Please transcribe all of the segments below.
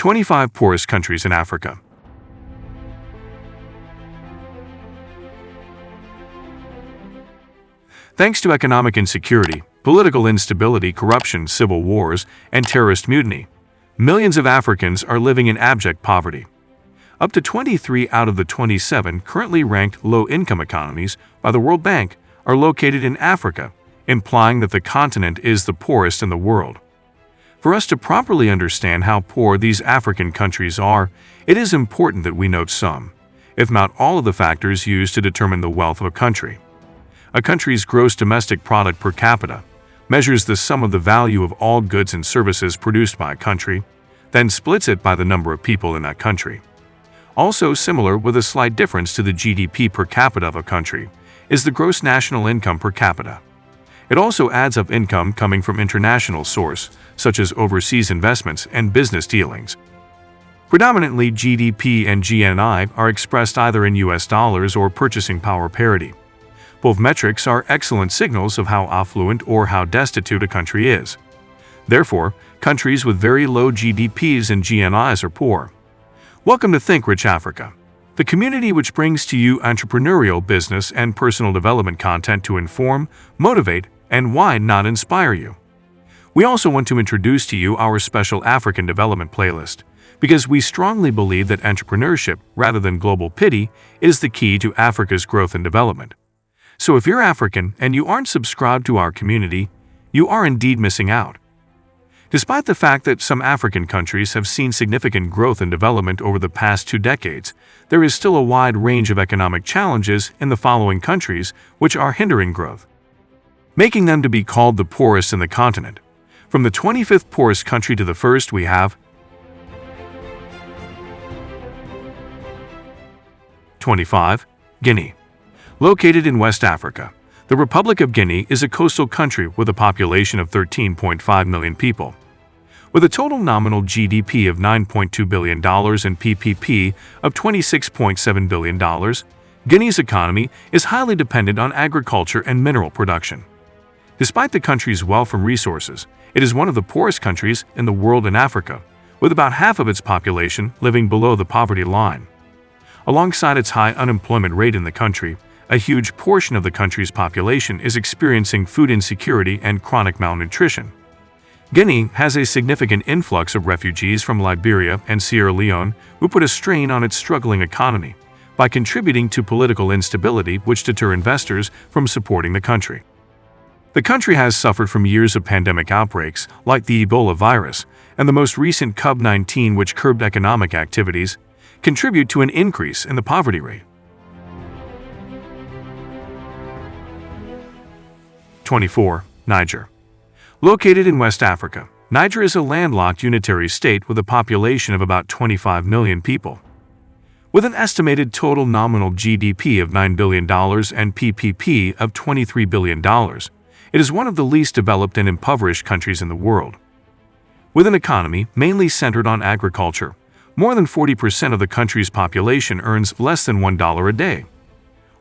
25 Poorest Countries in Africa Thanks to economic insecurity, political instability, corruption, civil wars, and terrorist mutiny, millions of Africans are living in abject poverty. Up to 23 out of the 27 currently ranked low-income economies by the World Bank are located in Africa, implying that the continent is the poorest in the world. For us to properly understand how poor these African countries are, it is important that we note some, if not all of the factors used to determine the wealth of a country. A country's gross domestic product per capita measures the sum of the value of all goods and services produced by a country, then splits it by the number of people in that country. Also similar with a slight difference to the GDP per capita of a country is the gross national income per capita. It also adds up income coming from international source, such as overseas investments and business dealings. Predominantly, GDP and GNI are expressed either in US dollars or purchasing power parity. Both metrics are excellent signals of how affluent or how destitute a country is. Therefore, countries with very low GDPs and GNIs are poor. Welcome to Think Rich Africa, the community which brings to you entrepreneurial, business, and personal development content to inform, motivate, and why not inspire you. We also want to introduce to you our special African development playlist, because we strongly believe that entrepreneurship, rather than global pity, is the key to Africa's growth and development. So if you're African and you aren't subscribed to our community, you are indeed missing out. Despite the fact that some African countries have seen significant growth and development over the past two decades, there is still a wide range of economic challenges in the following countries which are hindering growth making them to be called the poorest in the continent. From the 25th poorest country to the first, we have 25. Guinea. Located in West Africa, the Republic of Guinea is a coastal country with a population of 13.5 million people. With a total nominal GDP of $9.2 billion and PPP of $26.7 billion, Guinea's economy is highly dependent on agriculture and mineral production. Despite the country's wealth and resources, it is one of the poorest countries in the world in Africa, with about half of its population living below the poverty line. Alongside its high unemployment rate in the country, a huge portion of the country's population is experiencing food insecurity and chronic malnutrition. Guinea has a significant influx of refugees from Liberia and Sierra Leone who put a strain on its struggling economy by contributing to political instability which deter investors from supporting the country. The country has suffered from years of pandemic outbreaks, like the Ebola virus, and the most recent COVID-19 which curbed economic activities, contribute to an increase in the poverty rate. 24. Niger Located in West Africa, Niger is a landlocked unitary state with a population of about 25 million people. With an estimated total nominal GDP of $9 billion and PPP of $23 billion, it is one of the least developed and impoverished countries in the world. With an economy mainly centered on agriculture, more than 40% of the country's population earns less than $1 a day.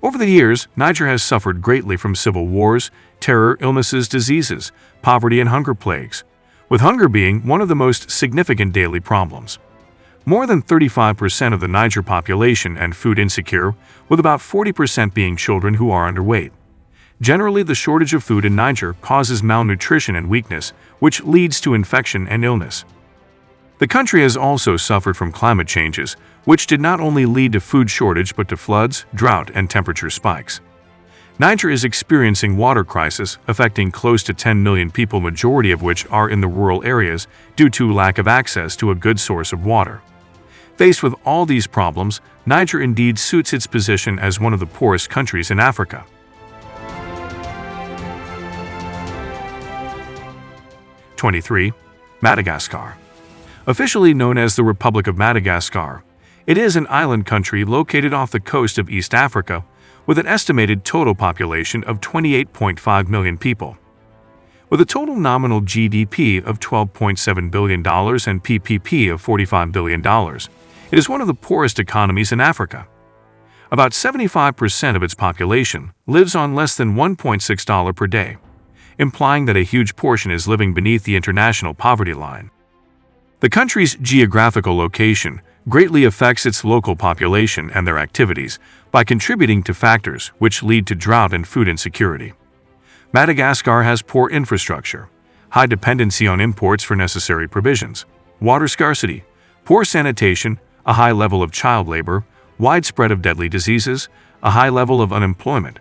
Over the years, Niger has suffered greatly from civil wars, terror, illnesses, diseases, poverty, and hunger plagues, with hunger being one of the most significant daily problems. More than 35% of the Niger population and food insecure, with about 40% being children who are underweight. Generally, the shortage of food in Niger causes malnutrition and weakness, which leads to infection and illness. The country has also suffered from climate changes, which did not only lead to food shortage but to floods, drought, and temperature spikes. Niger is experiencing water crisis affecting close to 10 million people majority of which are in the rural areas due to lack of access to a good source of water. Faced with all these problems, Niger indeed suits its position as one of the poorest countries in Africa. 23. Madagascar Officially known as the Republic of Madagascar, it is an island country located off the coast of East Africa with an estimated total population of 28.5 million people. With a total nominal GDP of $12.7 billion and PPP of $45 billion, it is one of the poorest economies in Africa. About 75% of its population lives on less than $1.6 per day implying that a huge portion is living beneath the international poverty line. The country's geographical location greatly affects its local population and their activities by contributing to factors which lead to drought and food insecurity. Madagascar has poor infrastructure, high dependency on imports for necessary provisions, water scarcity, poor sanitation, a high level of child labor, widespread of deadly diseases, a high level of unemployment,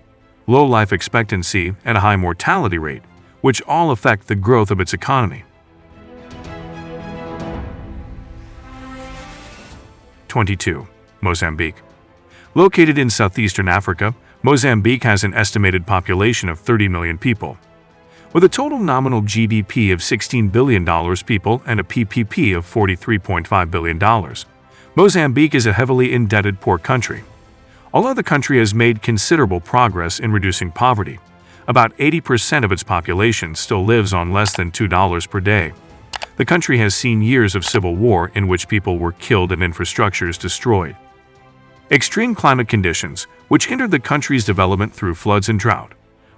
low life expectancy, and a high mortality rate, which all affect the growth of its economy. 22. Mozambique Located in southeastern Africa, Mozambique has an estimated population of 30 million people. With a total nominal GDP of $16 billion people and a PPP of $43.5 billion, Mozambique is a heavily indebted poor country. Although the country has made considerable progress in reducing poverty, about 80% of its population still lives on less than $2 per day. The country has seen years of civil war in which people were killed and infrastructures destroyed. Extreme climate conditions, which hindered the country's development through floods and drought,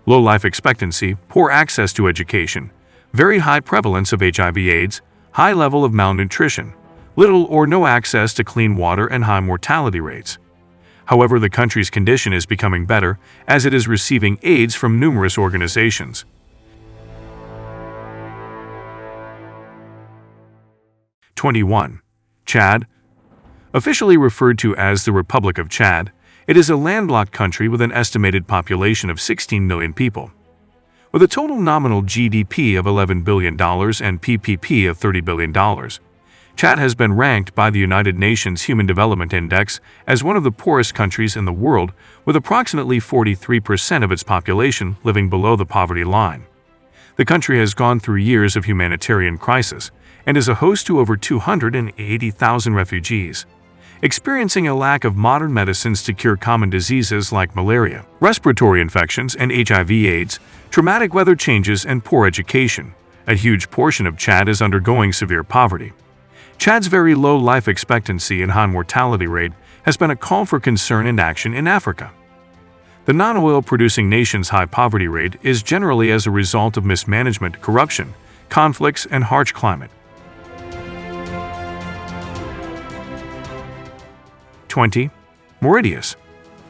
low life expectancy, poor access to education, very high prevalence of HIV/AIDS, high level of malnutrition, little or no access to clean water and high mortality rates. However, the country's condition is becoming better as it is receiving aids from numerous organizations. Twenty-one. Chad Officially referred to as the Republic of Chad, it is a landlocked country with an estimated population of 16 million people. With a total nominal GDP of $11 billion and PPP of $30 billion, Chad has been ranked by the United Nations Human Development Index as one of the poorest countries in the world, with approximately 43% of its population living below the poverty line. The country has gone through years of humanitarian crisis and is a host to over 280,000 refugees experiencing a lack of modern medicines to cure common diseases like malaria, respiratory infections, and HIV/AIDS, traumatic weather changes, and poor education. A huge portion of Chad is undergoing severe poverty. Chad's very low life expectancy and high mortality rate has been a call for concern and action in Africa. The non-oil producing nation's high poverty rate is generally as a result of mismanagement, corruption, conflicts, and harsh climate. 20. Mauritius.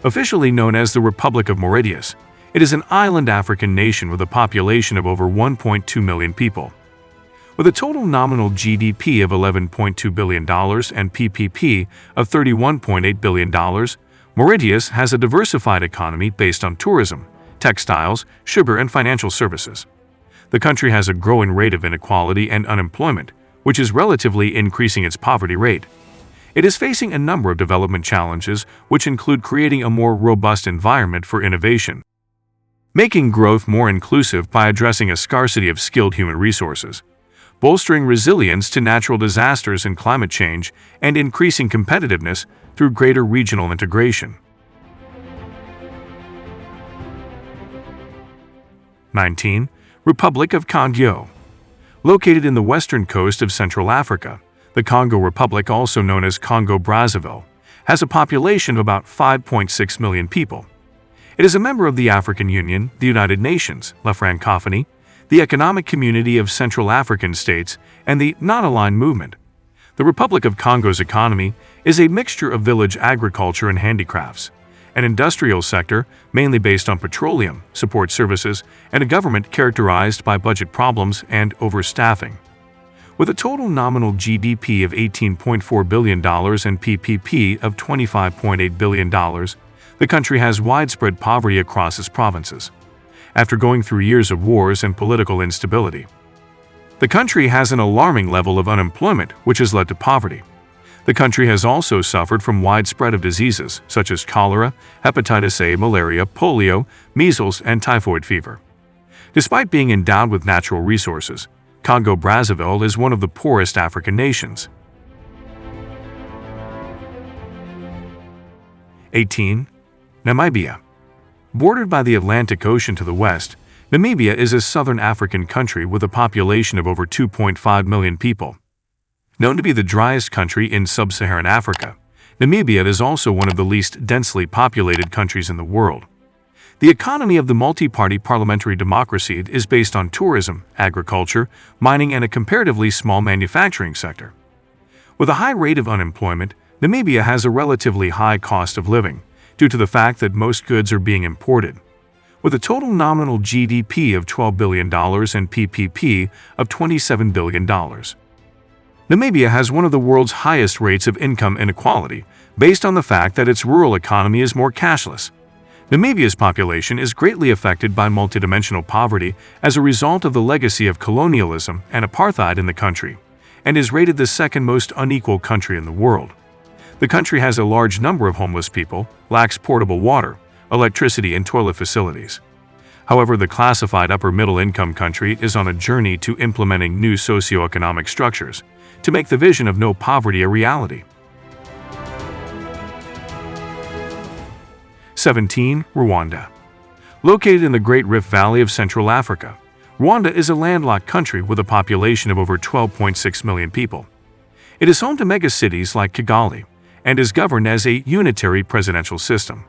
Officially known as the Republic of Mauritius, it is an island African nation with a population of over 1.2 million people. With a total nominal GDP of $11.2 billion and PPP of $31.8 billion, Mauritius has a diversified economy based on tourism, textiles, sugar, and financial services. The country has a growing rate of inequality and unemployment, which is relatively increasing its poverty rate. It is facing a number of development challenges, which include creating a more robust environment for innovation, making growth more inclusive by addressing a scarcity of skilled human resources, bolstering resilience to natural disasters and climate change, and increasing competitiveness through greater regional integration. 19. Republic of Congo Located in the western coast of Central Africa, the Congo Republic, also known as Congo-Brazzaville, has a population of about 5.6 million people. It is a member of the African Union, the United Nations, La Francophonie, the Economic Community of Central African States, and the Non-Aligned Movement. The Republic of Congo's economy is a mixture of village agriculture and handicrafts, an industrial sector mainly based on petroleum, support services, and a government characterized by budget problems and overstaffing. With a total nominal GDP of $18.4 billion and PPP of $25.8 billion, the country has widespread poverty across its provinces, after going through years of wars and political instability. The country has an alarming level of unemployment, which has led to poverty. The country has also suffered from widespread of diseases such as cholera, hepatitis A, malaria, polio, measles, and typhoid fever. Despite being endowed with natural resources, Congo-Brazzaville is one of the poorest African nations. 18. Namibia Bordered by the Atlantic Ocean to the west, Namibia is a southern African country with a population of over 2.5 million people. Known to be the driest country in sub-Saharan Africa, Namibia is also one of the least densely populated countries in the world. The economy of the multi-party parliamentary democracy is based on tourism, agriculture, mining, and a comparatively small manufacturing sector. With a high rate of unemployment, Namibia has a relatively high cost of living due to the fact that most goods are being imported. With a total nominal GDP of $12 billion and PPP of $27 billion. Namibia has one of the world's highest rates of income inequality, based on the fact that its rural economy is more cashless. Namibia's population is greatly affected by multidimensional poverty as a result of the legacy of colonialism and apartheid in the country, and is rated the second most unequal country in the world. The country has a large number of homeless people, lacks portable water, electricity, and toilet facilities. However, the classified upper-middle-income country is on a journey to implementing new socioeconomic structures to make the vision of no poverty a reality. 17. Rwanda Located in the Great Rift Valley of Central Africa, Rwanda is a landlocked country with a population of over 12.6 million people. It is home to megacities like Kigali and is governed as a unitary presidential system.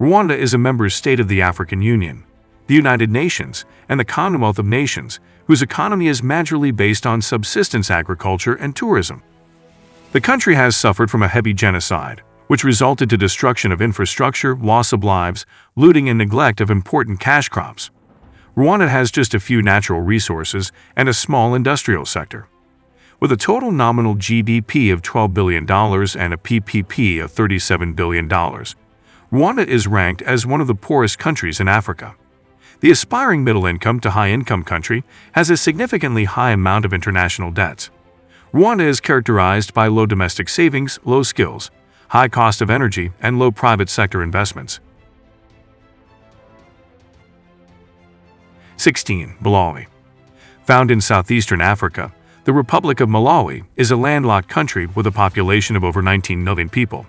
Rwanda is a member state of the African Union, the United Nations, and the Commonwealth of Nations, whose economy is majorly based on subsistence agriculture and tourism. The country has suffered from a heavy genocide, which resulted to destruction of infrastructure, loss of lives, looting and neglect of important cash crops. Rwanda has just a few natural resources and a small industrial sector. With a total nominal GDP of $12 billion and a PPP of $37 billion, Rwanda is ranked as one of the poorest countries in Africa. The aspiring middle-income to high-income country has a significantly high amount of international debts. Rwanda is characterized by low domestic savings, low skills, high cost of energy, and low private sector investments. 16. Malawi Found in southeastern Africa, the Republic of Malawi is a landlocked country with a population of over 19 million people.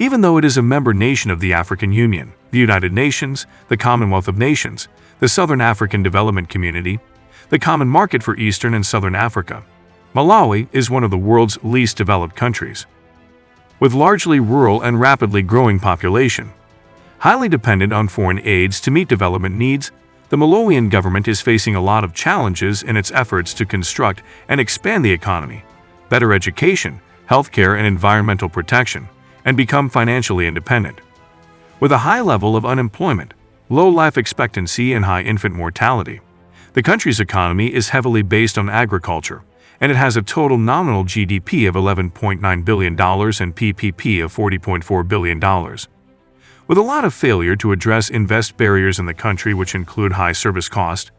Even though it is a member nation of the African Union, the United Nations, the Commonwealth of Nations, the Southern African Development Community, the Common Market for Eastern and Southern Africa, Malawi is one of the world's least developed countries with largely rural and rapidly growing population. Highly dependent on foreign aids to meet development needs, the Malawian government is facing a lot of challenges in its efforts to construct and expand the economy, better education, healthcare and environmental protection, and become financially independent. With a high level of unemployment, low life expectancy and high infant mortality, the country's economy is heavily based on agriculture, and it has a total nominal GDP of $11.9 billion and PPP of $40.4 billion. With a lot of failure to address invest barriers in the country which include high service cost,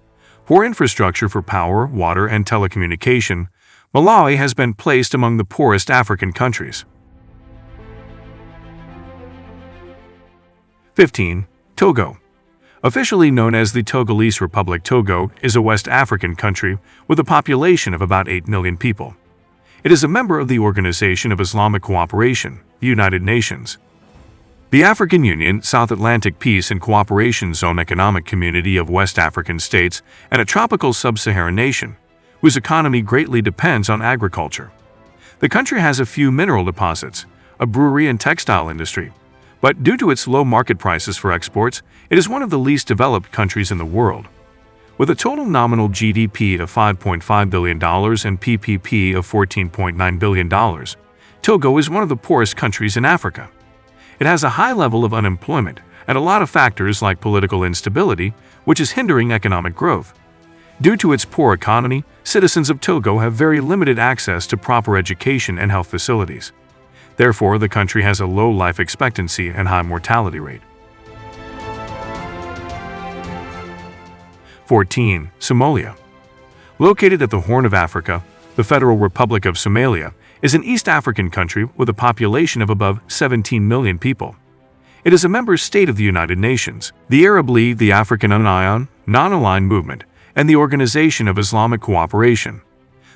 poor infrastructure for power, water, and telecommunication, Malawi has been placed among the poorest African countries. 15. Togo Officially known as the Togolese Republic Togo is a West African country with a population of about 8 million people. It is a member of the Organization of Islamic Cooperation, the United Nations. The African Union, South Atlantic Peace and Cooperation Zone Economic Community of West African states and a tropical sub-Saharan nation, whose economy greatly depends on agriculture. The country has a few mineral deposits, a brewery and textile industry, but due to its low market prices for exports, it is one of the least developed countries in the world. With a total nominal GDP of $5.5 billion and PPP of $14.9 billion, Togo is one of the poorest countries in Africa. It has a high level of unemployment and a lot of factors like political instability, which is hindering economic growth. Due to its poor economy, citizens of Togo have very limited access to proper education and health facilities. Therefore, the country has a low life expectancy and high mortality rate. 14. Somalia Located at the Horn of Africa, the Federal Republic of Somalia is an East African country with a population of above 17 million people. It is a member state of the United Nations, the Arab League, the African Union, Non-Aligned Movement, and the Organization of Islamic Cooperation.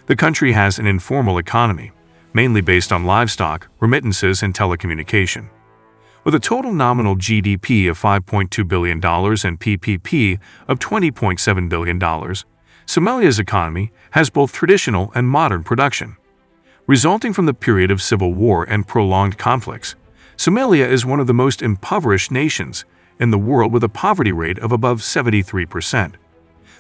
The country has an informal economy, mainly based on livestock, remittances, and telecommunication. With a total nominal GDP of $5.2 billion and PPP of $20.7 billion, Somalia's economy has both traditional and modern production. Resulting from the period of civil war and prolonged conflicts, Somalia is one of the most impoverished nations in the world with a poverty rate of above 73%.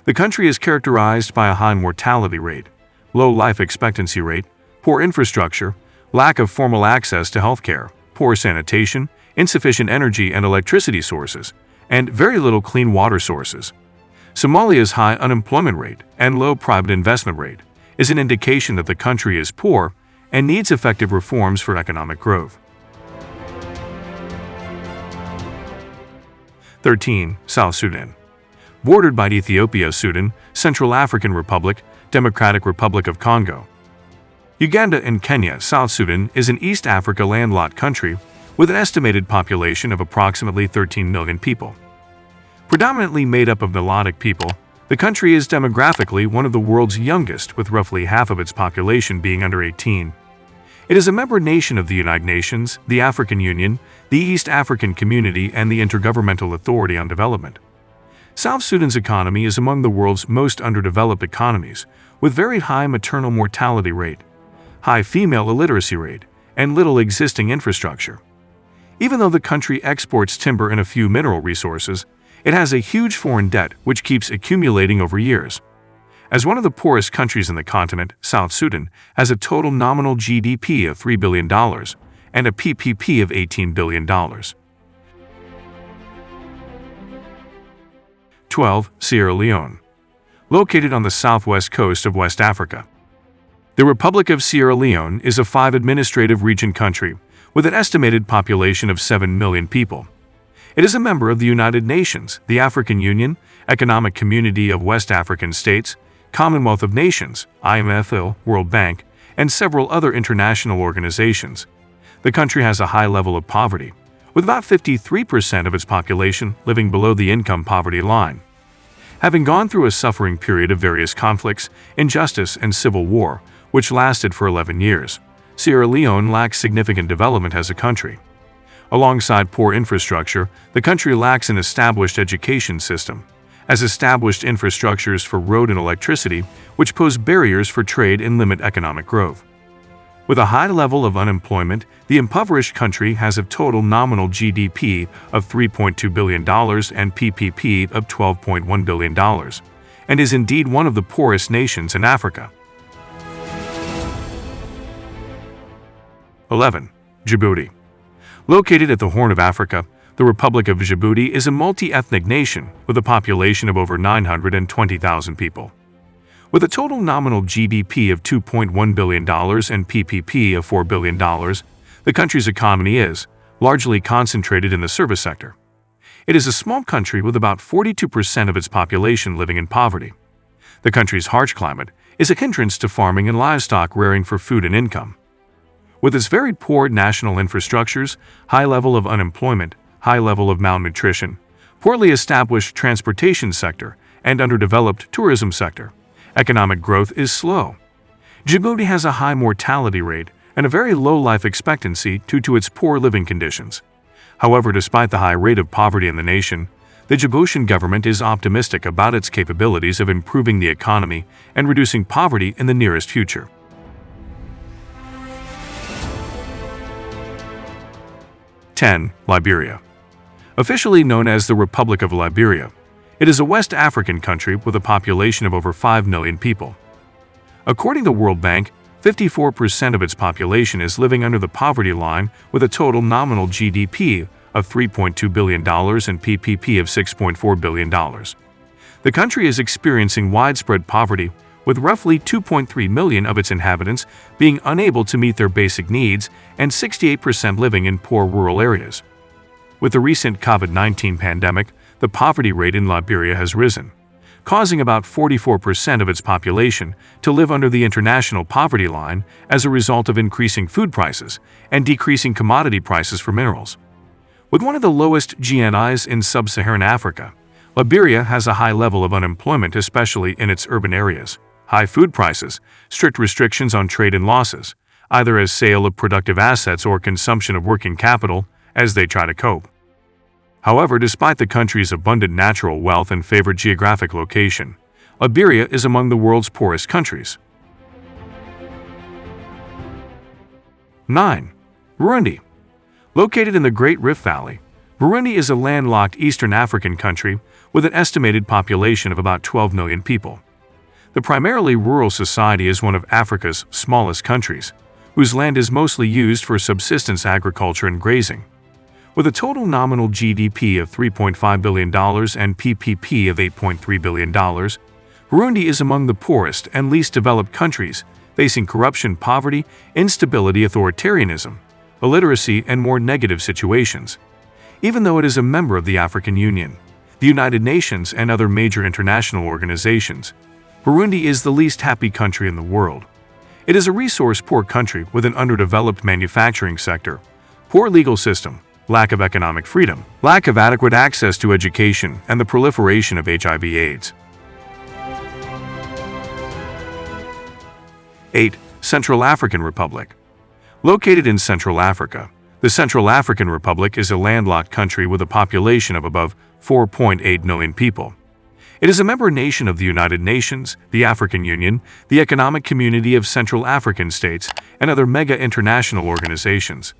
The country is characterized by a high mortality rate, low life expectancy rate, poor infrastructure, lack of formal access to healthcare, poor sanitation, insufficient energy and electricity sources, and very little clean water sources. Somalia's high unemployment rate and low private investment rate is an indication that the country is poor and needs effective reforms for economic growth. 13. South Sudan Bordered by Ethiopia, Sudan, Central African Republic, Democratic Republic of Congo. Uganda and Kenya, South Sudan is an East Africa landlocked country with an estimated population of approximately 13 million people. Predominantly made up of Nilotic people, the country is demographically one of the world's youngest, with roughly half of its population being under 18. It is a member nation of the United Nations, the African Union, the East African Community, and the Intergovernmental Authority on Development. South Sudan's economy is among the world's most underdeveloped economies, with very high maternal mortality rate, high female illiteracy rate, and little existing infrastructure. Even though the country exports timber and a few mineral resources, it has a huge foreign debt which keeps accumulating over years. As one of the poorest countries in the continent, South Sudan has a total nominal GDP of $3 billion and a PPP of $18 billion. 12. Sierra Leone Located on the southwest coast of West Africa. The Republic of Sierra Leone is a five administrative region country with an estimated population of 7 million people. It is a member of the United Nations, the African Union, Economic Community of West African States, Commonwealth of Nations, IMF, World Bank, and several other international organizations. The country has a high level of poverty, with about 53% of its population living below the income poverty line. Having gone through a suffering period of various conflicts, injustice, and civil war, which lasted for 11 years, Sierra Leone lacks significant development as a country. Alongside poor infrastructure, the country lacks an established education system, as established infrastructures for road and electricity, which pose barriers for trade and limit economic growth. With a high level of unemployment, the impoverished country has a total nominal GDP of $3.2 billion and PPP of $12.1 billion, and is indeed one of the poorest nations in Africa. 11. Djibouti Located at the Horn of Africa, the Republic of Djibouti is a multi-ethnic nation with a population of over 920,000 people. With a total nominal GDP of $2.1 billion and PPP of $4 billion, the country's economy is largely concentrated in the service sector. It is a small country with about 42% of its population living in poverty. The country's harsh climate is a hindrance to farming and livestock rearing for food and income. With its very poor national infrastructures, high level of unemployment, high level of malnutrition, poorly established transportation sector, and underdeveloped tourism sector, economic growth is slow. Djibouti has a high mortality rate and a very low life expectancy due to its poor living conditions. However, despite the high rate of poverty in the nation, the Djiboutian government is optimistic about its capabilities of improving the economy and reducing poverty in the nearest future. 10. Liberia Officially known as the Republic of Liberia, it is a West African country with a population of over 5 million people. According to the World Bank, 54% of its population is living under the poverty line with a total nominal GDP of $3.2 billion and PPP of $6.4 billion. The country is experiencing widespread poverty with roughly 2.3 million of its inhabitants being unable to meet their basic needs and 68% living in poor rural areas. With the recent COVID-19 pandemic, the poverty rate in Liberia has risen, causing about 44% of its population to live under the international poverty line as a result of increasing food prices and decreasing commodity prices for minerals. With one of the lowest GNIs in sub-Saharan Africa, Liberia has a high level of unemployment especially in its urban areas high food prices, strict restrictions on trade and losses, either as sale of productive assets or consumption of working capital, as they try to cope. However, despite the country's abundant natural wealth and favored geographic location, Liberia is among the world's poorest countries. 9. Burundi Located in the Great Rift Valley, Burundi is a landlocked Eastern African country with an estimated population of about 12 million people. The primarily rural society is one of Africa's smallest countries, whose land is mostly used for subsistence agriculture and grazing. With a total nominal GDP of $3.5 billion and PPP of $8.3 billion, Burundi is among the poorest and least developed countries, facing corruption, poverty, instability, authoritarianism, illiteracy, and more negative situations. Even though it is a member of the African Union, the United Nations, and other major international organizations, Burundi is the least happy country in the world. It is a resource-poor country with an underdeveloped manufacturing sector, poor legal system, lack of economic freedom, lack of adequate access to education, and the proliferation of HIV-AIDS. 8. Central African Republic Located in Central Africa, the Central African Republic is a landlocked country with a population of above 4.8 million people. It is a member nation of the United Nations, the African Union, the Economic Community of Central African States, and other mega international organizations.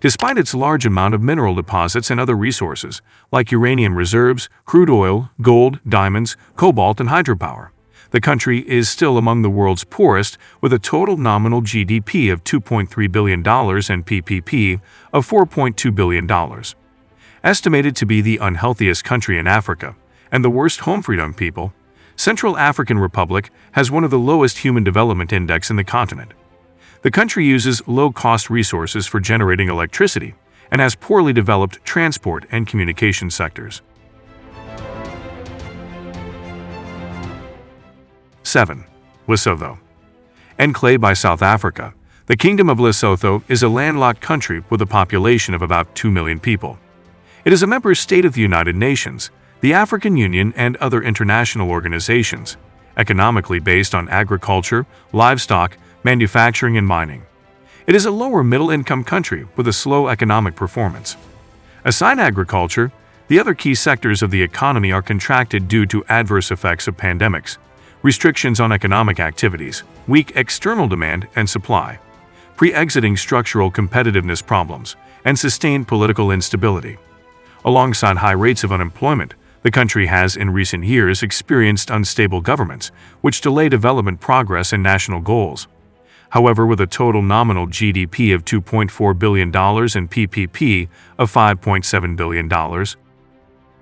Despite its large amount of mineral deposits and other resources, like uranium reserves, crude oil, gold, diamonds, cobalt, and hydropower, the country is still among the world's poorest, with a total nominal GDP of $2.3 billion and PPP of $4.2 billion. Estimated to be the unhealthiest country in Africa and the worst home freedom people, Central African Republic has one of the lowest Human Development Index in the continent. The country uses low-cost resources for generating electricity and has poorly developed transport and communication sectors. 7. Lesotho Enclave by South Africa, the Kingdom of Lesotho is a landlocked country with a population of about 2 million people. It is a member state of the United Nations, the African Union, and other international organizations, economically based on agriculture, livestock, manufacturing, and mining. It is a lower middle-income country with a slow economic performance. Aside agriculture, the other key sectors of the economy are contracted due to adverse effects of pandemics, restrictions on economic activities, weak external demand and supply, pre-exiting structural competitiveness problems, and sustained political instability. Alongside high rates of unemployment, the country has in recent years experienced unstable governments, which delay development progress and national goals. However, with a total nominal GDP of $2.4 billion and PPP of $5.7 billion,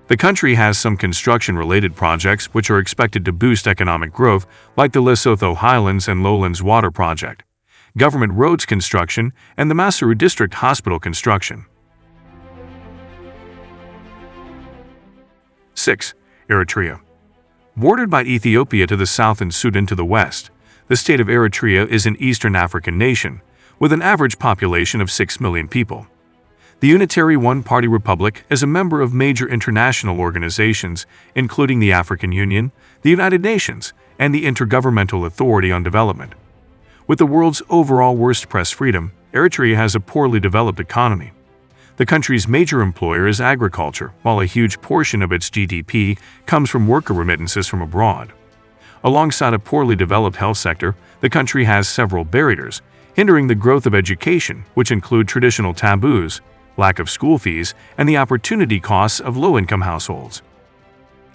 the country has some construction-related projects which are expected to boost economic growth, like the Lesotho Highlands and Lowlands Water Project, government roads construction, and the Maseru District Hospital construction. 6. Eritrea Bordered by Ethiopia to the south and Sudan to the west, the state of Eritrea is an Eastern African nation, with an average population of 6 million people. The Unitary One-Party Republic is a member of major international organizations, including the African Union, the United Nations, and the Intergovernmental Authority on Development. With the world's overall worst press freedom, Eritrea has a poorly developed economy. The country's major employer is agriculture, while a huge portion of its GDP comes from worker remittances from abroad. Alongside a poorly developed health sector, the country has several barriers, hindering the growth of education, which include traditional taboos, lack of school fees, and the opportunity costs of low-income households.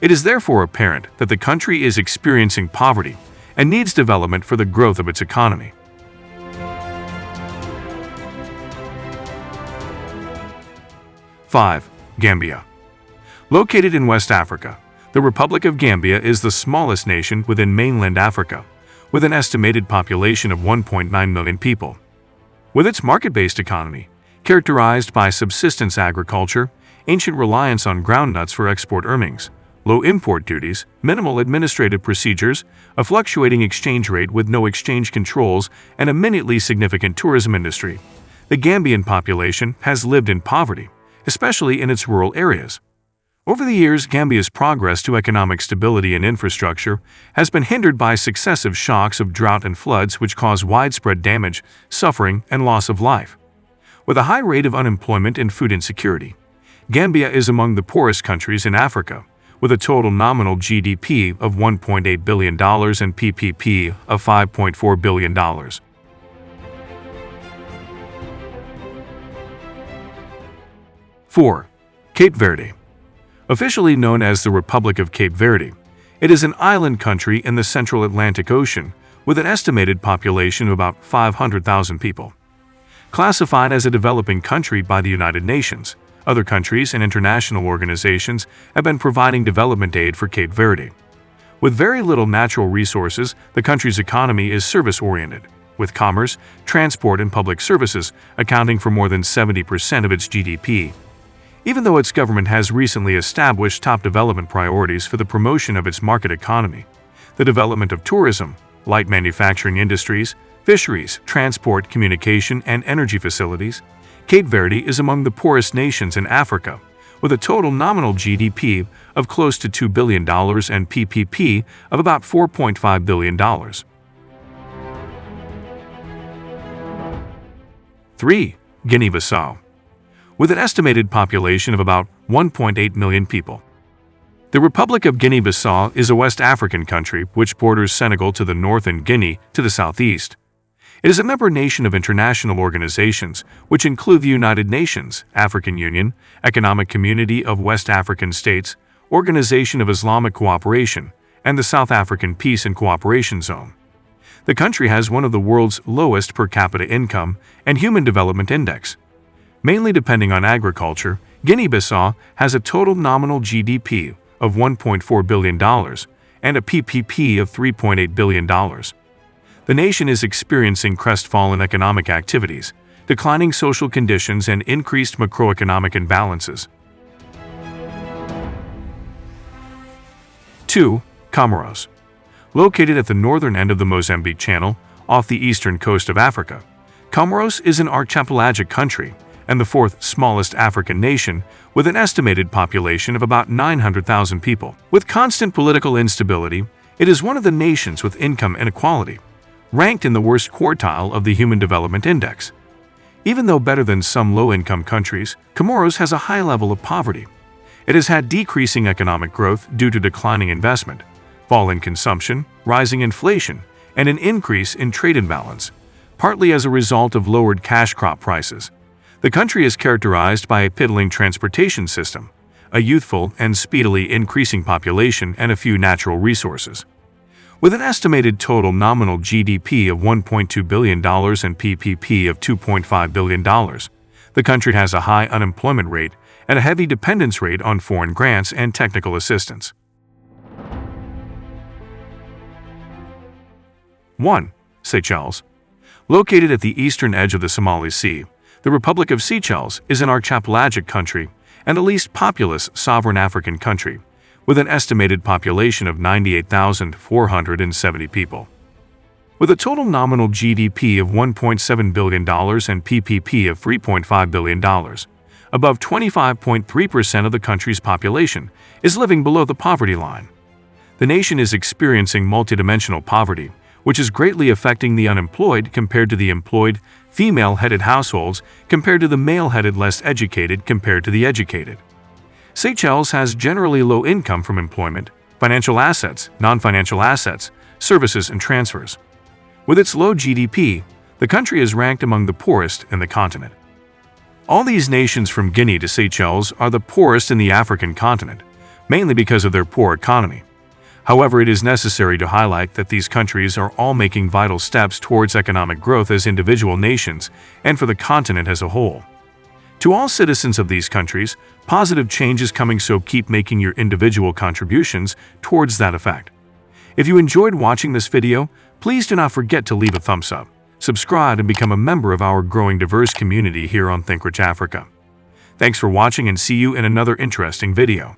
It is therefore apparent that the country is experiencing poverty and needs development for the growth of its economy. 5. Gambia Located in West Africa, the Republic of Gambia is the smallest nation within mainland Africa, with an estimated population of 1.9 million people. With its market-based economy, characterized by subsistence agriculture, ancient reliance on groundnuts for export earnings, low import duties, minimal administrative procedures, a fluctuating exchange rate with no exchange controls, and a minutely significant tourism industry, the Gambian population has lived in poverty especially in its rural areas. Over the years, Gambia's progress to economic stability and infrastructure has been hindered by successive shocks of drought and floods which cause widespread damage, suffering, and loss of life. With a high rate of unemployment and food insecurity, Gambia is among the poorest countries in Africa, with a total nominal GDP of $1.8 billion and PPP of $5.4 billion. 4. Cape Verde Officially known as the Republic of Cape Verde, it is an island country in the central Atlantic Ocean with an estimated population of about 500,000 people. classified as a developing country by the United Nations. Other countries and international organizations have been providing development aid for Cape Verde. With very little natural resources, the country's economy is service-oriented, with commerce, transport, and public services accounting for more than 70% of its GDP. Even though its government has recently established top development priorities for the promotion of its market economy, the development of tourism, light manufacturing industries, fisheries, transport, communication, and energy facilities, Cape Verde is among the poorest nations in Africa, with a total nominal GDP of close to $2 billion and PPP of about $4.5 billion. 3. Guinea-Bissau With an estimated population of about 1.8 million people. The Republic of Guinea-Bissau is a West African country which borders Senegal to the north and Guinea to the southeast. It is a member nation of international organizations, which include the United Nations, African Union, Economic Community of West African States, Organization of Islamic Cooperation, and the South African Peace and Cooperation Zone. The country has one of the world's lowest per capita income and Human Development Index. Mainly depending on agriculture, Guinea-Bissau has a total nominal GDP of $1.4 billion and a PPP of $3.8 billion the nation is experiencing crestfallen economic activities, declining social conditions, and increased macroeconomic imbalances. 2. Comoros Located at the northern end of the Mozambique Channel, off the eastern coast of Africa, Comoros is an archipelagic country and the fourth smallest African nation with an estimated population of about 900,000 people. With constant political instability, it is one of the nations with income inequality ranked in the worst quartile of the Human Development Index. Even though better than some low-income countries, Comoros has a high level of poverty. It has had decreasing economic growth due to declining investment, fall in consumption, rising inflation, and an increase in trade imbalance, partly as a result of lowered cash crop prices. The country is characterized by a piddling transportation system, a youthful and speedily increasing population, and a few natural resources. With an estimated total nominal GDP of $1.2 billion and PPP of $2.5 billion, the country has a high unemployment rate and a heavy dependence rate on foreign grants and technical assistance. 1. Seychelles Located at the eastern edge of the Somali Sea, the Republic of Seychelles is an archipelagic country and the least populous sovereign African country with an estimated population of 98,470 people. With a total nominal GDP of $1.7 billion and PPP of $3.5 billion, above 25.3% of the country's population is living below the poverty line. The nation is experiencing multidimensional poverty, which is greatly affecting the unemployed compared to the employed, female-headed households compared to the male-headed less educated compared to the educated. Seychelles has generally low income from employment, financial assets, non-financial assets, services, and transfers. With its low GDP, the country is ranked among the poorest in the continent. All these nations from Guinea to Seychelles are the poorest in the African continent, mainly because of their poor economy. However, it is necessary to highlight that these countries are all making vital steps towards economic growth as individual nations and for the continent as a whole. To all citizens of these countries, positive change is coming so keep making your individual contributions towards that effect. If you enjoyed watching this video, please do not forget to leave a thumbs up, subscribe and become a member of our growing diverse community here on ThinkRich Africa. Thanks for watching and see you in another interesting video.